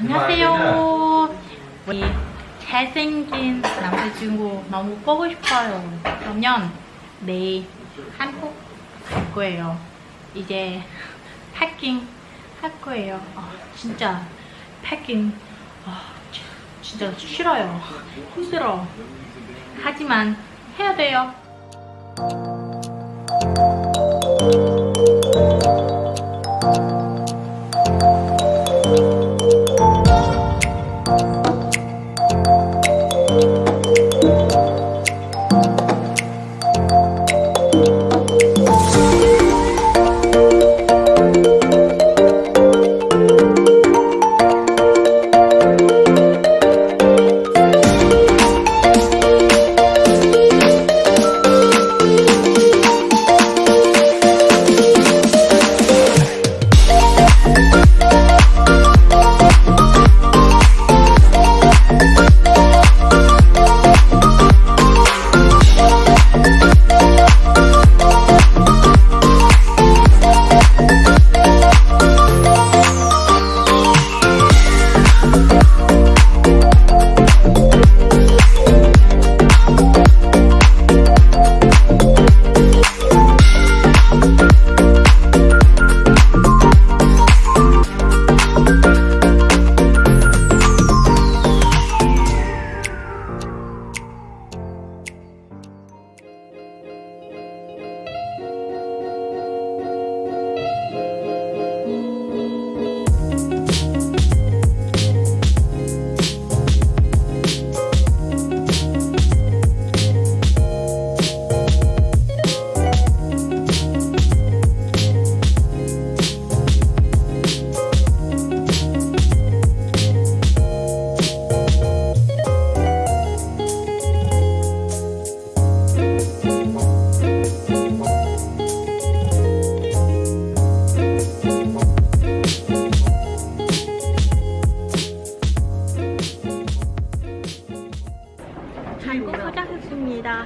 안녕하세요. 우리 잘생긴 남자친구 너무 보고 싶어요. 그러면 내일 한국 갈 거예요. 이제 패킹 할 거예요. 아, 진짜 패킹 아, 지- 진짜 싫어요. 힘들어. 하지만 해야 돼요. 한국 도착했습니다.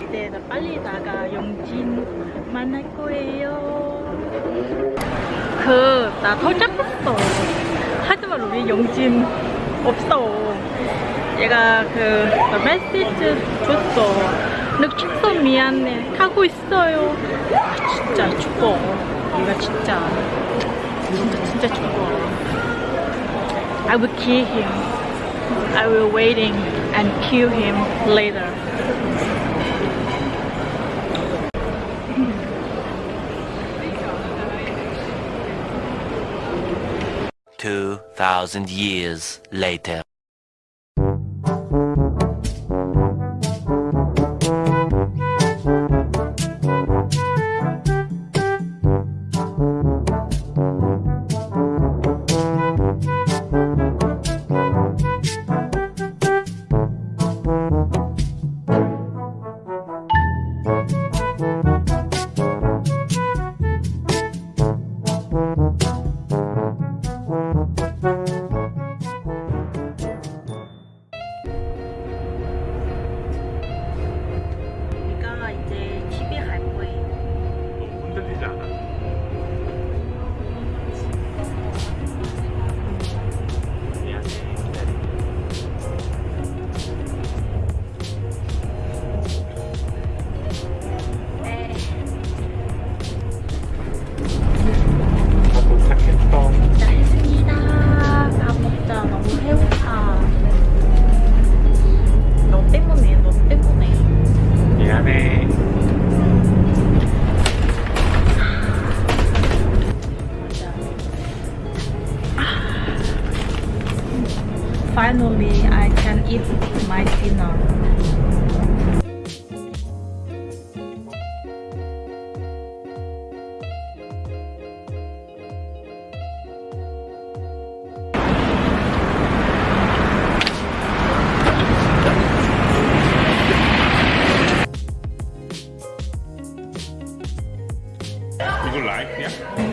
이제 나 빨리 나가 영진 만날 거예요. 그 나 도착했어. 하지만 우리 영진 없어. 얘가 그 메시지 줬어. 늦었어 미안해. 하고 있어요. 아, 진짜 죽어. 얘가 진짜 진짜 진짜 죽어. I will kill him. I will waiting and kill him later. Two thousand years later. 你讲的 You like, yeah?